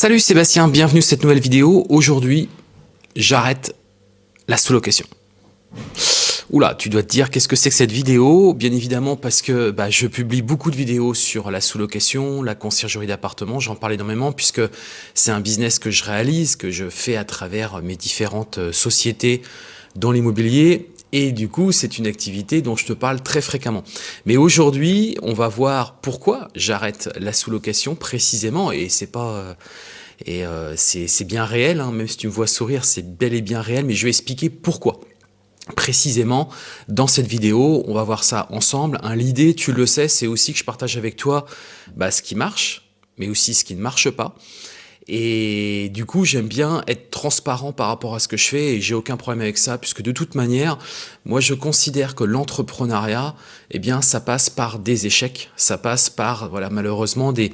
Salut Sébastien, bienvenue sur cette nouvelle vidéo. Aujourd'hui, j'arrête la sous-location. Oula, tu dois te dire qu'est-ce que c'est que cette vidéo? Bien évidemment parce que bah, je publie beaucoup de vidéos sur la sous-location, la conciergerie d'appartement, j'en parle énormément puisque c'est un business que je réalise, que je fais à travers mes différentes euh, sociétés dans l'immobilier et du coup, c'est une activité dont je te parle très fréquemment. Mais aujourd'hui, on va voir pourquoi j'arrête la sous-location précisément. Et c'est pas... Euh, et euh, c'est bien réel, hein, même si tu me vois sourire, c'est bel et bien réel, mais je vais expliquer pourquoi. Précisément, dans cette vidéo, on va voir ça ensemble. L'idée, tu le sais, c'est aussi que je partage avec toi bah, ce qui marche, mais aussi ce qui ne marche pas. Et du coup, j'aime bien être transparent par rapport à ce que je fais et j'ai aucun problème avec ça puisque de toute manière, moi je considère que l'entrepreneuriat, eh bien, ça passe par des échecs, ça passe par, voilà, malheureusement des,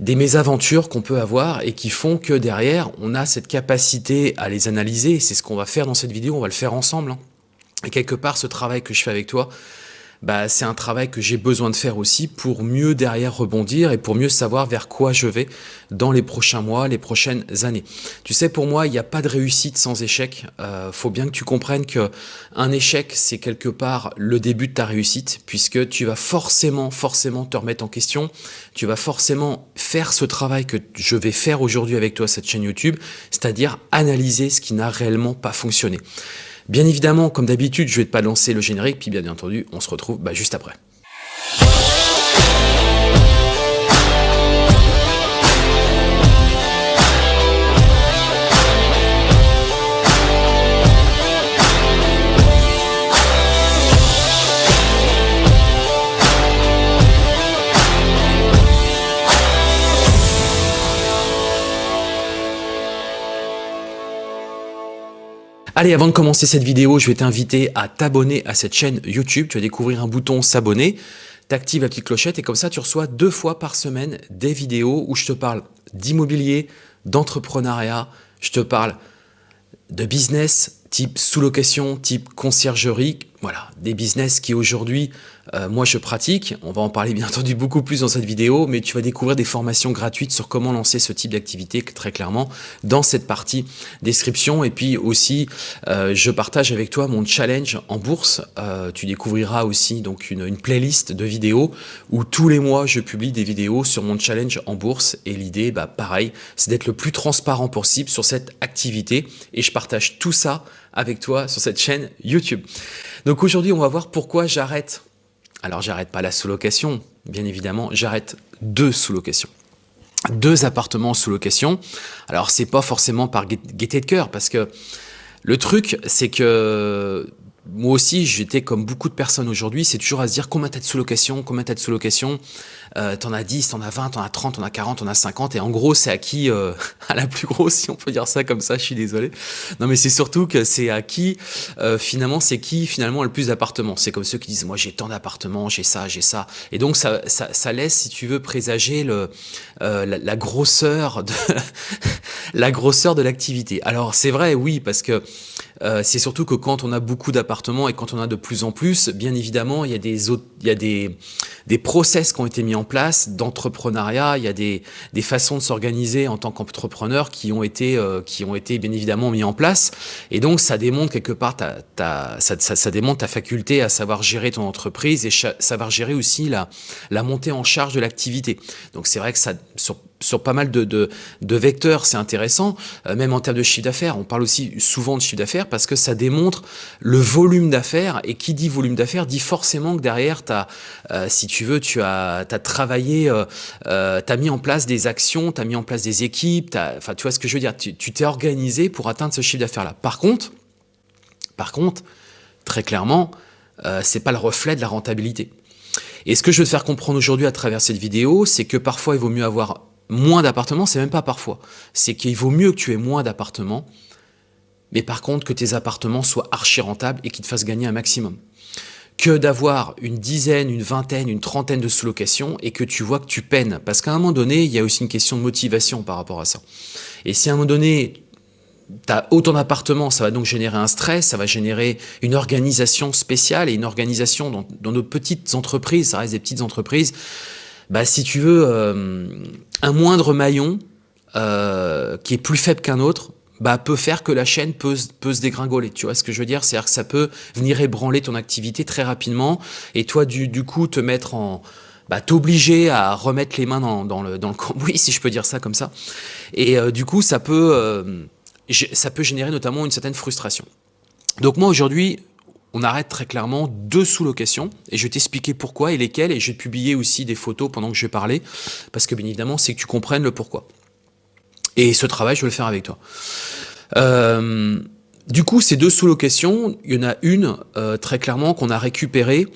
des mésaventures qu'on peut avoir et qui font que derrière, on a cette capacité à les analyser. C'est ce qu'on va faire dans cette vidéo, on va le faire ensemble. Hein. Et quelque part, ce travail que je fais avec toi, bah, c'est un travail que j'ai besoin de faire aussi pour mieux derrière rebondir et pour mieux savoir vers quoi je vais dans les prochains mois, les prochaines années. Tu sais, pour moi, il n'y a pas de réussite sans échec. Euh, faut bien que tu comprennes que un échec, c'est quelque part le début de ta réussite, puisque tu vas forcément, forcément te remettre en question. Tu vas forcément faire ce travail que je vais faire aujourd'hui avec toi, cette chaîne YouTube, c'est-à-dire analyser ce qui n'a réellement pas fonctionné. Bien évidemment, comme d'habitude, je vais pas lancer le générique, puis bien entendu, on se retrouve bah, juste après. Allez, avant de commencer cette vidéo, je vais t'inviter à t'abonner à cette chaîne YouTube. Tu vas découvrir un bouton s'abonner, t'actives la petite clochette et comme ça, tu reçois deux fois par semaine des vidéos où je te parle d'immobilier, d'entrepreneuriat, je te parle de business type sous-location, type conciergerie, voilà, des business qui aujourd'hui, euh, moi je pratique, on va en parler bien entendu beaucoup plus dans cette vidéo, mais tu vas découvrir des formations gratuites sur comment lancer ce type d'activité très clairement dans cette partie description. Et puis aussi, euh, je partage avec toi mon challenge en bourse. Euh, tu découvriras aussi donc une, une, playlist de vidéos où tous les mois je publie des vidéos sur mon challenge en bourse. Et l'idée, bah, pareil, c'est d'être le plus transparent possible sur cette activité. Et je partage tout ça avec toi sur cette chaîne YouTube. Donc aujourd'hui, on va voir pourquoi j'arrête. Alors j'arrête pas la sous-location, bien évidemment, j'arrête deux sous-locations. Deux appartements sous location. Alors c'est pas forcément par gaieté de cœur parce que le truc c'est que moi aussi, j'étais comme beaucoup de personnes aujourd'hui, c'est toujours à se dire combien t'as de sous-location, combien t'as de sous-location, euh, t'en as 10, t'en as 20, t'en as 30, t'en as 40, t'en as 50, et en gros, c'est à qui, euh, à la plus grosse, si on peut dire ça comme ça, je suis désolé. Non, mais c'est surtout que c'est à qui, euh, finalement, c'est qui, finalement, a le plus d'appartements? C'est comme ceux qui disent, moi, j'ai tant d'appartements, j'ai ça, j'ai ça. Et donc, ça, ça, ça, laisse, si tu veux, présager le, euh, la, grosseur de, la grosseur de l'activité. Alors, c'est vrai, oui, parce que euh, c'est surtout que quand on a beaucoup d'appartements et quand on a de plus en plus, bien évidemment, il y a des, autres, il y a des, des process qui ont été mis en place d'entrepreneuriat, il y a des, des façons de s'organiser en tant qu'entrepreneur qui, ont été, euh, qui ont été bien évidemment mis en place. Et donc, ça démontre quelque part ta, ta, ça, ça, ta faculté à savoir gérer ton entreprise et savoir gérer aussi la, la montée en charge de l'activité. Donc, c'est vrai que ça, sur sur pas mal de, de, vecteurs, c'est intéressant, euh, même en termes de chiffre d'affaires. On parle aussi souvent de chiffre d'affaires parce que ça démontre le volume d'affaires. Et qui dit volume d'affaires dit forcément que derrière, as, euh, si tu veux, tu as, as travaillé, euh, euh tu as mis en place des actions, tu as mis en place des équipes, enfin, tu vois ce que je veux dire, tu t'es organisé pour atteindre ce chiffre d'affaires-là. Par contre, par contre, très clairement, c'est pas le reflet de la rentabilité. Et ce que je veux te faire comprendre aujourd'hui à travers cette vidéo, c'est que parfois il vaut mieux avoir moins d'appartements, c'est même pas parfois. C'est qu'il vaut mieux que tu aies moins d'appartements, mais par contre que tes appartements soient archi rentables et qu'ils te fassent gagner un maximum. Que d'avoir une dizaine, une vingtaine, une trentaine de sous-locations et que tu vois que tu peines. Parce qu'à un moment donné, il y a aussi une question de motivation par rapport à ça. Et si à un moment donné, tu as autant d'appartements, ça va donc générer un stress, ça va générer une organisation spéciale et une organisation dans, dans nos petites entreprises, ça reste des petites entreprises, bah, si tu veux, euh, un moindre maillon qui est plus faible qu'un autre, bah, peut faire que la chaîne peut, se dégringoler. Tu vois ce que je veux dire? C'est-à-dire que ça peut venir ébranler ton activité très rapidement et toi, du, coup, te mettre en... Bah, t'obliger à remettre les mains dans, le, dans le cambouis, si je peux dire ça comme ça. Et euh, du coup, ça peut, euh, ça peut générer notamment une certaine frustration. Donc moi, aujourd'hui, on arrête très clairement deux sous-locations et je vais t'expliquer pourquoi et lesquelles et je vais publier aussi des photos pendant que je vais parler parce que bien évidemment, c'est que tu comprennes le pourquoi. Et ce travail, je vais le faire avec toi. Euh, du coup, ces deux sous-locations, il y en a une euh, très clairement qu'on a récupérée.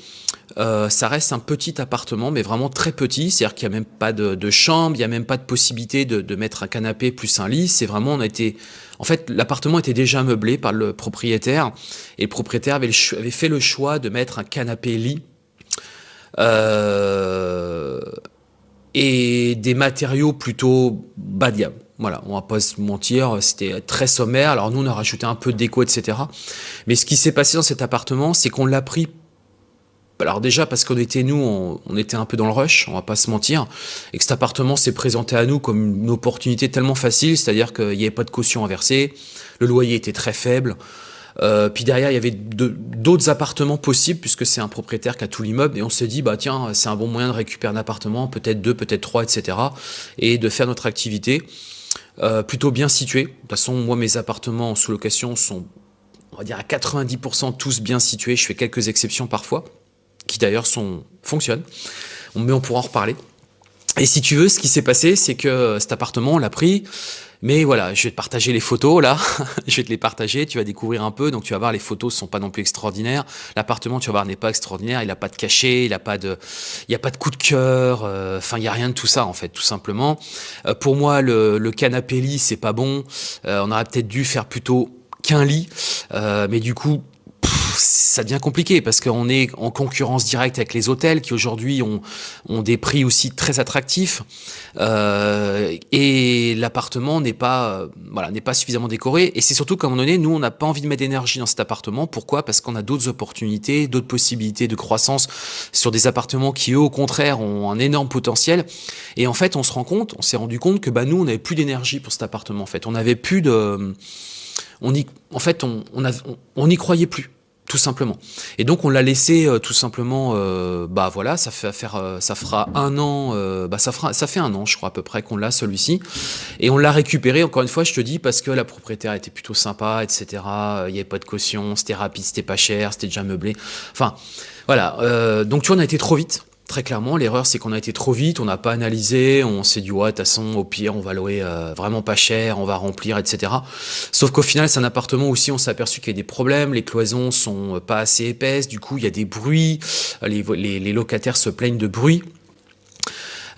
Euh, ça reste un petit appartement, mais vraiment très petit. C'est-à-dire qu'il n'y a même pas de, chambre, il n'y a même pas de possibilité de, mettre un canapé plus un lit. C'est vraiment, on a été... En fait, l'appartement était déjà meublé par le propriétaire. Et le propriétaire avait, fait le choix de mettre un canapé-lit. et des matériaux plutôt bas de gamme. Voilà, on va pas se mentir, c'était très sommaire. Alors nous, on a rajouté un peu de déco, etc. Mais ce qui s'est passé dans cet appartement, c'est qu'on l'a pris alors déjà parce qu'on était nous, on, était un peu dans le rush, on va pas se mentir, et que cet appartement s'est présenté à nous comme une opportunité tellement facile, c'est-à-dire qu'il n'y avait pas de caution à verser, le loyer était très faible, euh, puis derrière il y avait d'autres appartements possibles puisque c'est un propriétaire qui a tout l'immeuble, et on s'est dit bah tiens c'est un bon moyen de récupérer un appartement, peut-être deux, peut-être trois, etc. et de faire notre activité. Euh, plutôt bien situé. De toute façon, moi, mes appartements en sous-location sont, on va dire, à 90% tous bien situés. Je fais quelques exceptions parfois, qui d'ailleurs fonctionnent. Mais on pourra en reparler. Et si tu veux, ce qui s'est passé, c'est que cet appartement, on l'a pris, mais voilà, je vais te partager les photos là, je vais te les partager, tu vas découvrir un peu, donc tu vas voir les photos sont pas non plus extraordinaires. L'appartement, tu vas voir, n'est pas extraordinaire, il a pas de cachet, il a pas de il a pas de coup de cœur, euh, enfin il y a rien de tout ça en fait, tout simplement. Euh, pour moi, le, canapé lit, c'est pas bon. Euh, on aurait peut-être dû faire plutôt qu'un lit, mais du coup, ça devient compliqué parce qu'on est en concurrence directe avec les hôtels qui aujourd'hui ont, ont des prix aussi très attractifs. Euh, et l'appartement n'est pas voilà n'est pas suffisamment décoré. Et c'est surtout qu'à un moment donné nous on n'a pas envie de mettre d'énergie dans cet appartement. Pourquoi? Parce qu'on a d'autres opportunités d'autres possibilités de croissance sur des appartements qui eux au contraire ont un énorme potentiel. Et en fait on se rend compte on s'est rendu compte que bah nous on n'avait plus d'énergie pour cet appartement en fait. On n'avait plus de on y, en fait, on, on, on n'y croyait plus tout simplement. Et donc on l'a laissé euh, tout simplement, euh, bah voilà, ça fait faire, euh, ça fera un an, bah ça fera, ça fait un an, je crois à peu près qu'on l'a celui-ci, et on l'a récupéré. Encore une fois, je te dis parce que la propriétaire était plutôt sympa, etc. Il n'y avait pas de caution, c'était rapide, c'était pas cher, c'était déjà meublé. Enfin, voilà. donc tu vois, on a été trop vite. Très clairement, l'erreur c'est qu'on a été trop vite, on n'a pas analysé, on s'est dit ouais, de toute façon, au pire, on va louer euh, vraiment pas cher, on va remplir, etc. Sauf qu'au final, c'est un appartement aussi, on s'est aperçu qu'il y a des problèmes, les cloisons sont pas assez épaisses, du coup, il y a des bruits, les, les locataires se plaignent de bruit.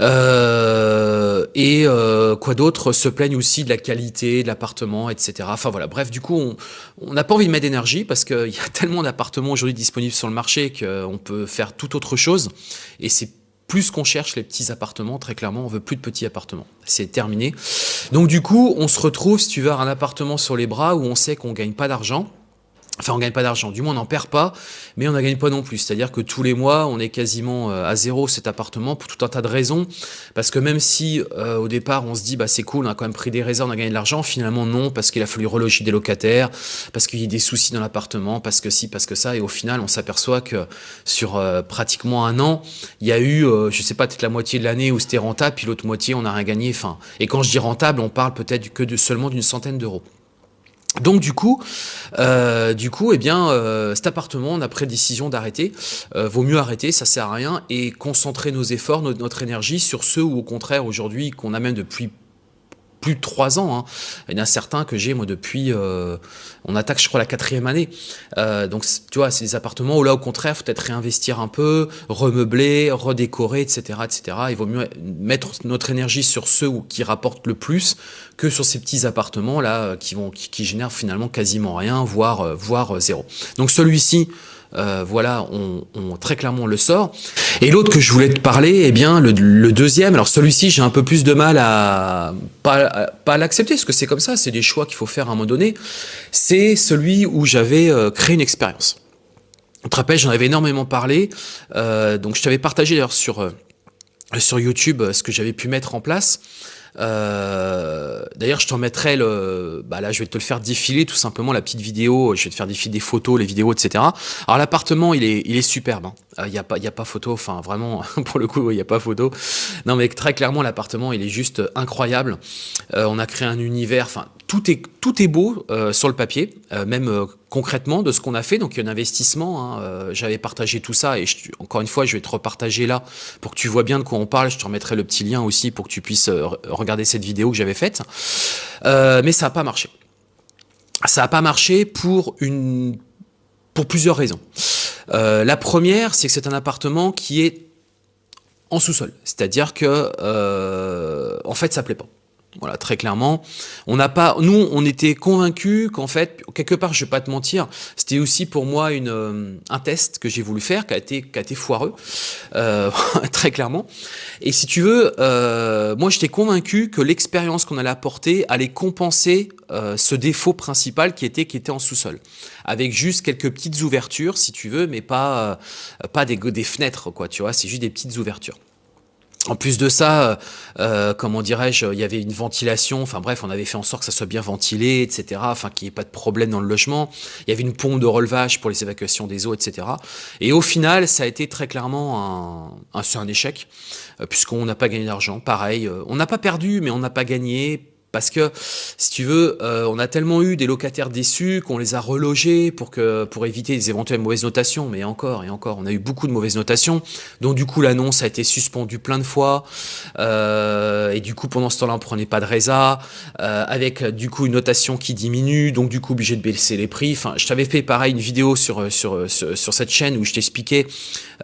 Euh, et euh, quoi d'autre se plaignent aussi de la qualité de l'appartement, etc. Enfin voilà, bref, du coup, on n'a pas envie de mettre d'énergie parce qu'il y a tellement d'appartements aujourd'hui disponibles sur le marché qu'on peut faire tout autre chose. Et c'est plus qu'on cherche les petits appartements, très clairement, on veut plus de petits appartements. C'est terminé. Donc du coup, on se retrouve, si tu veux, un appartement sur les bras où on sait qu'on gagne pas d'argent, Enfin, on gagne pas d'argent, du moins on n'en perd pas, mais on n'en gagne pas non plus. C'est-à-dire que tous les mois, on est quasiment euh, à zéro cet appartement pour tout un tas de raisons. Parce que même si euh, au départ on se dit bah c'est cool, on a quand même pris des réserves, on a gagné de l'argent, finalement non, parce qu'il a fallu reloger des locataires, parce qu'il y a des soucis dans l'appartement, parce que si, parce que ça, et au final on s'aperçoit que sur euh, pratiquement un an, il y a eu, je sais pas, peut-être la moitié de l'année où c'était rentable, puis l'autre moitié on n'a rien gagné. Enfin, et quand je dis rentable, on parle peut-être que de seulement d'une centaine d'euros. Donc du coup, euh, du coup, eh bien, euh, cet appartement, on a pris décision d'arrêter. Euh, vaut mieux arrêter, ça sert à rien, et concentrer nos efforts, notre, notre énergie sur ceux où, au contraire, aujourd'hui, qu'on a même depuis de trois ans. Hein. Il y en a certains que j'ai, moi, depuis... Euh, on attaque, je crois, la quatrième année. Euh, donc, tu vois, c'est des appartements où là, au contraire, faut peut-être réinvestir un peu, remeubler, redécorer, etc., etc. Il vaut mieux mettre notre énergie sur ceux qui rapportent le plus que sur ces petits appartements-là qui, vont, qui, qui, génèrent finalement quasiment rien, voire, voire zéro. Donc, celui-ci... Euh, voilà, on, très clairement le sort. Et l'autre que je voulais te parler, eh bien, le, le deuxième, alors celui-ci, j'ai un peu plus de mal à pas, pas l'accepter, parce que c'est comme ça, c'est des choix qu'il faut faire à un moment donné. C'est celui où j'avais euh, créé une expérience. Tu te rappelles, j'en avais énormément parlé, euh, donc je t'avais partagé d'ailleurs sur, sur YouTube ce que j'avais pu mettre en place. Euh, D'ailleurs, je t'en mettrai le... Bah là, je vais te le faire défiler, tout simplement, la petite vidéo. Je vais te faire défiler des photos, les vidéos, etc. Alors, l'appartement, il est, il est superbe. Hein. Il hein. n'y a, pas, y a pas photo. Enfin, vraiment, pour le coup, il n'y a pas photo. Non, mais très clairement, l'appartement, il est juste incroyable. Euh, on a créé un univers... Enfin, tout est, beau euh, sur le papier, euh, même euh, concrètement de ce qu'on a fait. Donc il y a un investissement. Hein, J'avais partagé tout ça et encore une fois, je vais te repartager là pour que tu vois bien de quoi on parle. Je te remettrai le petit lien aussi pour que tu puisses regarder cette vidéo que j'avais faite. mais ça n'a pas marché. Ça n'a pas marché pour une pour plusieurs raisons. la première, c'est que c'est un appartement qui est en sous-sol, c'est-à-dire que en fait, ça plaît pas. Voilà, très clairement. On n'a pas, nous, on était convaincus qu'en fait, quelque part, je vais pas te mentir, c'était aussi pour moi une, euh, un test que j'ai voulu faire, qui a été, qui a été foireux, euh, très clairement. Et si tu veux, euh, moi, j'étais convaincu que l'expérience qu'on allait apporter allait compenser ce défaut principal qui était, qui était en sous-sol, avec juste quelques petites ouvertures, si tu veux, mais pas, pas des, des fenêtres, quoi. Tu vois, c'est juste des petites ouvertures. En plus de ça, euh, euh, comment dirais-je, il y avait une ventilation, enfin bref, on avait fait en sorte que ça soit bien ventilé, etc., enfin qu'il n'y ait pas de problème dans le logement. Il y avait une pompe de relevage pour les évacuations des eaux, etc. Et au final, ça a été très clairement un, un, un échec, euh, puisqu'on n'a pas gagné d'argent. Pareil, on n'a pas perdu, mais on n'a pas gagné parce que, si tu veux, euh, on a tellement eu des locataires déçus qu'on les a relogés pour, que, pour éviter des éventuelles mauvaises notations. Mais encore et encore, on a eu beaucoup de mauvaises notations. Donc du coup, l'annonce a été suspendue plein de fois. Euh, et du coup, pendant ce temps-là, on prenait pas de résa. Euh, avec du coup une notation qui diminue. Donc du coup, obligé de baisser les prix. Enfin, je t'avais fait pareil une vidéo sur, sur, sur, cette chaîne où je t'expliquais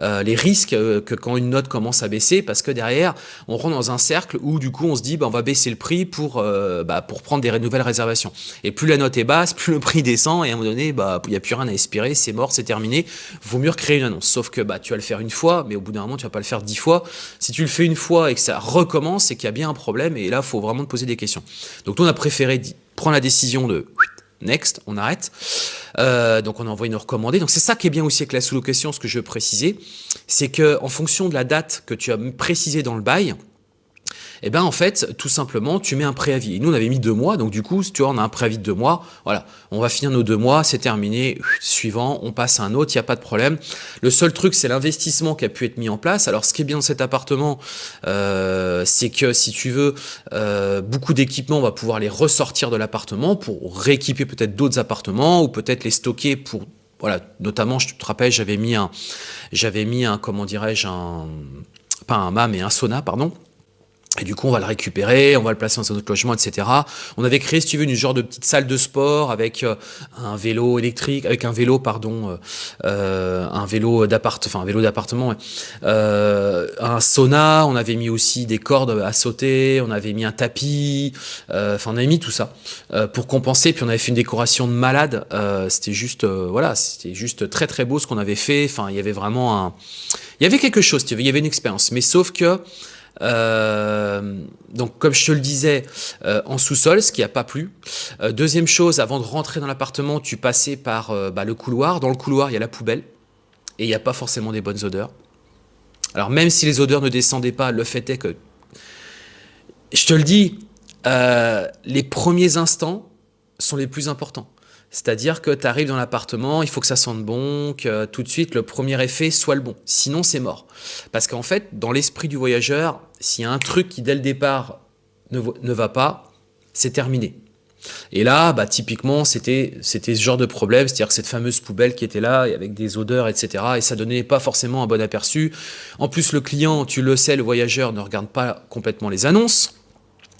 les risques que quand une note commence à baisser. Parce que derrière, on rentre dans un cercle où du coup, on se dit, bah, on va baisser le prix pour bah, pour prendre des nouvelles réservations. Et plus la note est basse, plus le prix descend, et à un moment donné, bah, il n'y a plus rien à espérer, c'est mort, c'est terminé. Vaut mieux recréer une annonce. Sauf que bah, tu vas le faire une fois, mais au bout d'un moment, tu vas pas le faire dix fois. Si tu le fais une fois et que ça recommence, c'est qu'il y a bien un problème, et là, il faut vraiment te poser des questions. Donc, nous, on a préféré prendre la décision de next, on arrête. Euh, donc on a envoyé une recommandée. Donc c'est ça qui est bien aussi avec la sous-location, ce que je veux préciser, c'est que en fonction de la date que tu as précisé dans le bail, eh ben en fait, tout simplement, tu mets un préavis. Et nous, on avait mis deux mois, donc du coup, tu vois, on a un préavis de deux mois. Voilà, on va finir nos deux mois, c'est terminé. Suivant, on passe à un autre, il n'y a pas de problème. Le seul truc, c'est l'investissement qui a pu être mis en place. Alors, ce qui est bien dans cet appartement, euh, c'est que si tu veux, euh, beaucoup d'équipements, on va pouvoir les ressortir de l'appartement pour rééquiper peut-être d'autres appartements ou peut-être les stocker pour voilà, notamment, je te rappelle, j'avais mis un, j'avais mis un, comment dirais-je, un, pas un mât, mais un sauna, pardon, et du coup, on va le récupérer, on va le placer dans un autre logement, etc. On avait créé, si tu veux, une genre de petite salle de sport avec euh, un vélo électrique, avec un vélo, pardon, euh, euh un vélo d'appart, enfin un vélo d'appartement, euh, un sauna. On avait mis aussi des cordes à sauter, on avait mis un tapis. Euh, enfin, on avait mis tout ça pour compenser. Puis on avait fait une décoration de malade. c'était juste, voilà, c'était juste très très beau ce qu'on avait fait. Enfin, il y avait vraiment un, il y avait quelque chose. Il y avait une expérience. Mais sauf que euh, donc, comme je te le disais, euh, en sous-sol, ce qui n'a pas plu. Euh, deuxième chose, avant de rentrer dans l'appartement, tu passais par bah, le couloir. Dans le couloir, il y a la poubelle et il n'y a pas forcément des bonnes odeurs. Alors, même si les odeurs ne descendaient pas, le fait est que, je te le dis, les premiers instants sont les plus importants. C'est-à-dire que tu arrives dans l'appartement, il faut que ça sente bon, que tout de suite le premier effet soit le bon. Sinon, c'est mort. Parce qu'en fait, dans l'esprit du voyageur, s'il y a un truc qui dès le départ ne, va pas, c'est terminé. Et là, bah, typiquement, c'était ce genre de problème, c'est-à-dire que cette fameuse poubelle qui était là, avec des odeurs, etc., et ça donnait pas forcément un bon aperçu. En plus, le client, tu le sais, le voyageur ne regarde pas complètement les annonces.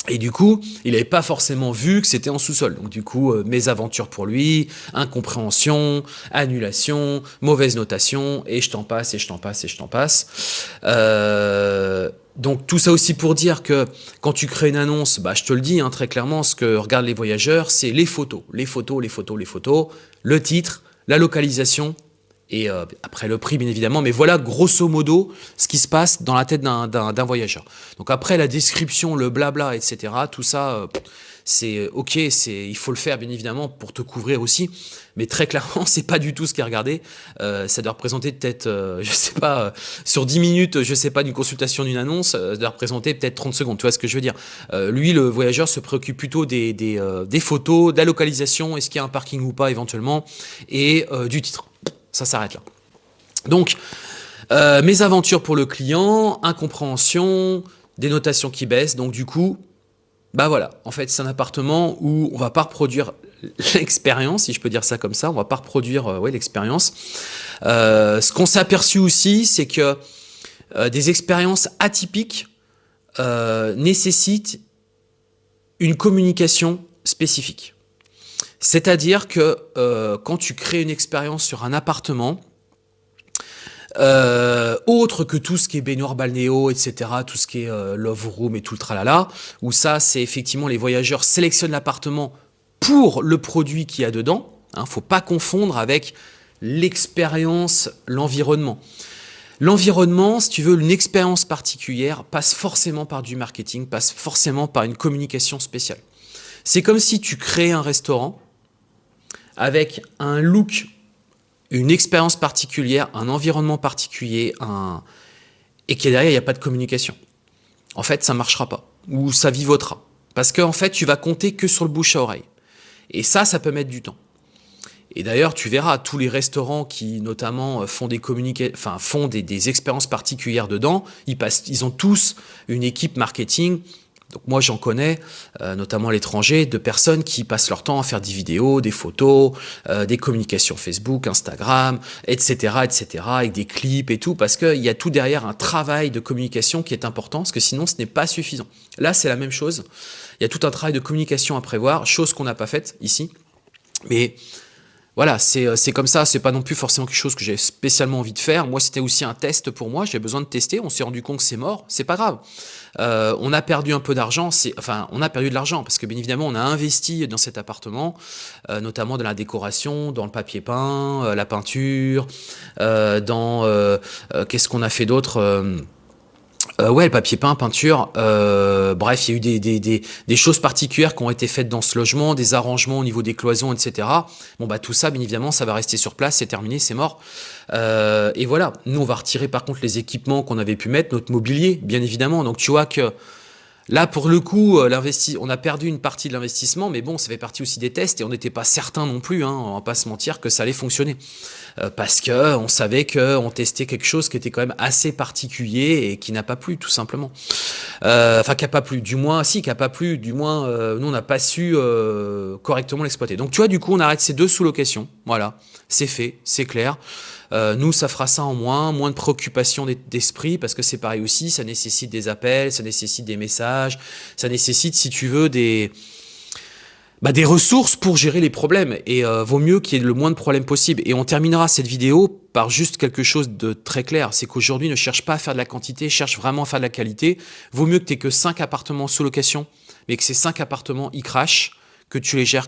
Et du coup, il n'avait pas forcément vu que c'était en sous-sol. Donc du coup, euh, mésaventures pour lui, incompréhension, annulation, mauvaise notation, et je t'en passe, et je t'en passe, et je t'en passe. Euh, donc tout ça aussi pour dire que quand tu crées une annonce, bah, je te le dis hein, très clairement, ce que regardent les voyageurs, c'est les photos. Les photos, les photos, les photos, le titre, la localisation et euh, après le prix bien évidemment, mais voilà grosso modo ce qui se passe dans la tête d'un voyageur. Donc après la description, le blabla, etc., tout ça, euh, c'est euh, ok, il faut le faire bien évidemment pour te couvrir aussi, mais très clairement c'est pas du tout ce qui est regardé. ça doit représenter peut-être, je sais pas, sur 10 minutes, je sais pas, d'une consultation d'une annonce, ça doit représenter peut-être 30 secondes, tu vois ce que je veux dire. lui, le voyageur se préoccupe plutôt des photos, de la localisation, est-ce qu'il y a un parking ou pas éventuellement, et du titre ça s'arrête là. Donc, euh, mes aventures pour le client, incompréhension, des notations qui baissent. Donc du coup, bah voilà, en fait c'est un appartement où on va pas reproduire l'expérience, si je peux dire ça comme ça, on va pas reproduire euh, l'expérience. Euh, ce qu'on s'est aperçu aussi, c'est que des expériences atypiques nécessitent une communication spécifique. C'est-à-dire que euh, quand tu crées une expérience sur un appartement, euh, autre que tout ce qui est baignoire balnéo, etc., tout ce qui est euh, love room et tout le tralala, où ça, c'est effectivement les voyageurs sélectionnent l'appartement pour le produit qu'il y a dedans. ne hein, faut pas confondre avec l'expérience, l'environnement. L'environnement, si tu veux, une expérience particulière, passe forcément par du marketing, passe forcément par une communication spéciale. C'est comme si tu crées un restaurant, avec un look, une expérience particulière, un environnement particulier, et qui derrière, il n'y a pas de communication. En fait, ça ne marchera pas, ou ça vivotera. Parce qu'en fait, tu vas compter que sur le bouche à oreille. Et ça, ça peut mettre du temps. Et d'ailleurs, tu verras, tous les restaurants qui notamment font des enfin font des, expériences particulières dedans, ils ont tous une équipe marketing donc moi j'en connais, euh, notamment à l'étranger, de personnes qui passent leur temps à faire des vidéos, des photos, euh, des communications Facebook, Instagram, etc., etc., avec des clips et tout, parce qu'il y a tout derrière un travail de communication qui est important, parce que sinon ce n'est pas suffisant. Là c'est la même chose, il y a tout un travail de communication à prévoir, chose qu'on n'a pas faite ici, mais voilà, euh, c'est comme ça, c'est pas non plus forcément quelque chose que j'ai spécialement envie de faire. Moi, c'était aussi un test pour moi, j'ai besoin de tester, on s'est rendu compte que c'est mort, c'est pas grave. Euh, on a perdu un peu d'argent, enfin, on a perdu de l'argent, parce que bien évidemment, on a investi dans cet appartement, euh, notamment dans la décoration, dans le papier peint, la peinture, dans... Qu'est-ce qu'on a fait d'autre euh, ouais, le papier peint, peinture, euh, bref, il y a eu des, des, des, choses particulières qui ont été faites dans ce logement, des arrangements au niveau des cloisons, etc. Bon, bah tout ça, bien évidemment, ça va rester sur place, c'est terminé, c'est mort. Euh, et voilà, nous, on va retirer par contre les équipements qu'on avait pu mettre, notre mobilier, bien évidemment. Donc tu vois que Là, pour le coup, euh, on a perdu une partie de l'investissement, mais bon, ça fait partie aussi des tests et on n'était pas certain non plus, hein, on va pas se mentir, que ça allait fonctionner. Euh, parce que on savait qu'on testait quelque chose qui était quand même assez particulier et qui n'a pas plu, tout simplement. Euh, enfin, qui n'a pas plu, du moins, si, qui n'a pas plu, du moins, nous, on n'a pas su correctement l'exploiter. Donc, tu vois, du coup, on arrête ces deux sous-locations. Voilà, c'est fait, c'est clair. Euh, nous, ça fera ça en moins, moins de préoccupation d'esprit, parce que c'est pareil aussi, ça nécessite des appels, ça nécessite des messages, ça nécessite, si tu veux, des, bah, des ressources pour gérer les problèmes. Et euh, vaut mieux qu'il y ait le moins de problèmes possible. Et on terminera cette vidéo par juste quelque chose de très clair, c'est qu'aujourd'hui, ne cherche pas à faire de la quantité, cherche vraiment à faire de la qualité. Vaut mieux que tu aies que 5 appartements sous location, mais que ces 5 appartements, ils crachent, que tu les gères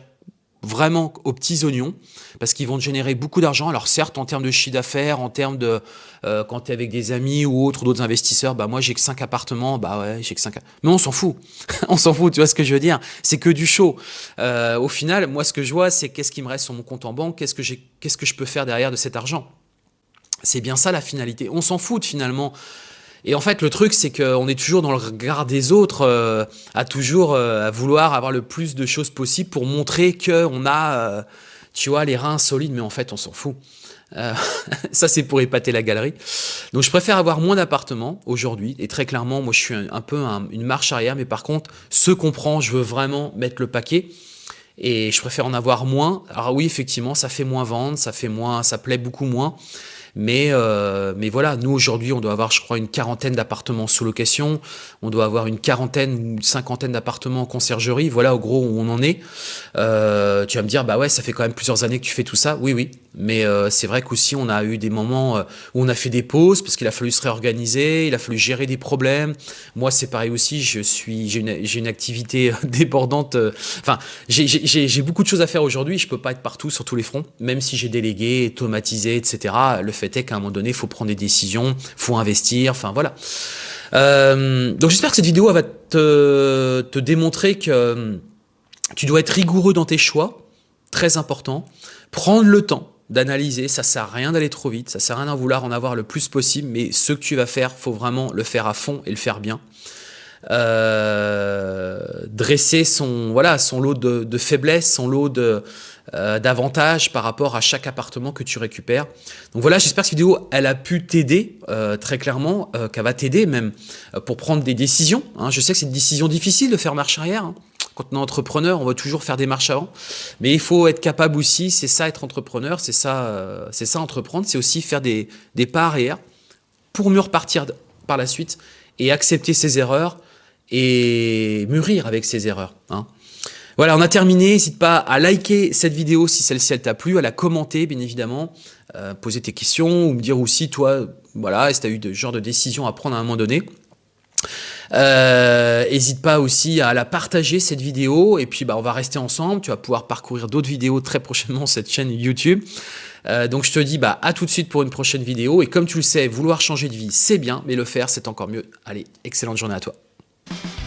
vraiment aux petits oignons parce qu'ils vont te générer beaucoup d'argent. Alors certes, en termes de chiffre d'affaires, en termes de euh, quand tu es avec des amis ou autres, d'autres investisseurs, bah moi j'ai que 5 appartements, bah ouais, j'ai que 5 Mais on s'en fout. on s'en fout, tu vois ce que je veux dire? C'est que du show. Euh, au final, moi ce que je vois, c'est qu'est-ce qui me reste sur mon compte en banque, qu'est-ce que qu'est-ce que je peux faire derrière de cet argent? C'est bien ça la finalité. On s'en fout finalement et en fait, le truc, c'est qu'on est toujours dans le regard des autres, euh, à toujours euh, vouloir avoir le plus de choses possible pour montrer qu'on a, euh, tu vois, les reins solides, mais en fait, on s'en fout. ça, c'est pour épater la galerie. Donc, je préfère avoir moins d'appartements aujourd'hui. Et très clairement, moi, je suis un, peu une marche arrière. Mais par contre, ce qu'on prend, je veux vraiment mettre le paquet. Et je préfère en avoir moins. Alors oui, effectivement, ça fait moins vendre, ça fait moins, ça plaît beaucoup moins. Mais, euh, mais voilà, nous aujourd'hui, on doit avoir, je crois, une quarantaine d'appartements sous location. On doit avoir une quarantaine ou une cinquantaine d'appartements en conciergerie. Voilà, au gros, où on en est. Euh, tu vas me dire, bah ouais, ça fait quand même plusieurs années que tu fais tout ça. Oui, oui. Mais euh, c'est vrai qu'aussi, on a eu des moments où on a fait des pauses parce qu'il a fallu se réorganiser, il a fallu gérer des problèmes. Moi, c'est pareil aussi. Je suis, j'ai une, une, activité débordante. Enfin, j'ai beaucoup de choses à faire aujourd'hui. Je peux pas être partout sur tous les fronts, même si j'ai délégué, automatisé, etc. Le fait qu'à un moment donné, il faut prendre des décisions, faut investir, enfin voilà. Euh, donc j'espère que cette vidéo va te, te démontrer que euh, tu dois être rigoureux dans tes choix, très important. Prendre le temps d'analyser, ça sert à rien d'aller trop vite, ça sert à rien de vouloir en avoir le plus possible, mais ce que tu vas faire, faut vraiment le faire à fond et le faire bien. Euh, dresser son, voilà, son lot de, faiblesses, son lot de, euh, d'avantages par rapport à chaque appartement que tu récupères. Donc voilà, j'espère que cette vidéo, elle a pu t'aider euh, très clairement, euh, qu'elle va t'aider même pour prendre des décisions. Hein. Je sais que c'est une décision difficile de faire marche arrière. Hein. Quand on est entrepreneur, on va toujours faire des marches avant. Mais il faut être capable aussi, c'est ça être entrepreneur, c'est ça, c'est ça entreprendre, c'est aussi faire des, des pas arrière pour mieux repartir par la suite et accepter ses erreurs et mûrir avec ses erreurs. Hein. Voilà, on a terminé. N'hésite pas à liker cette vidéo si celle-ci elle t'a plu, à la commenter bien évidemment, euh, poser tes questions ou me dire aussi toi, voilà, si tu as eu ce genre de décision à prendre à un moment donné. N'hésite euh, pas aussi à la partager cette vidéo et puis bah, on va rester ensemble. Tu vas pouvoir parcourir d'autres vidéos très prochainement sur cette chaîne YouTube. Euh, donc je te dis bah, à tout de suite pour une prochaine vidéo. Et comme tu le sais, vouloir changer de vie, c'est bien, mais le faire, c'est encore mieux. Allez, excellente journée à toi. Bye.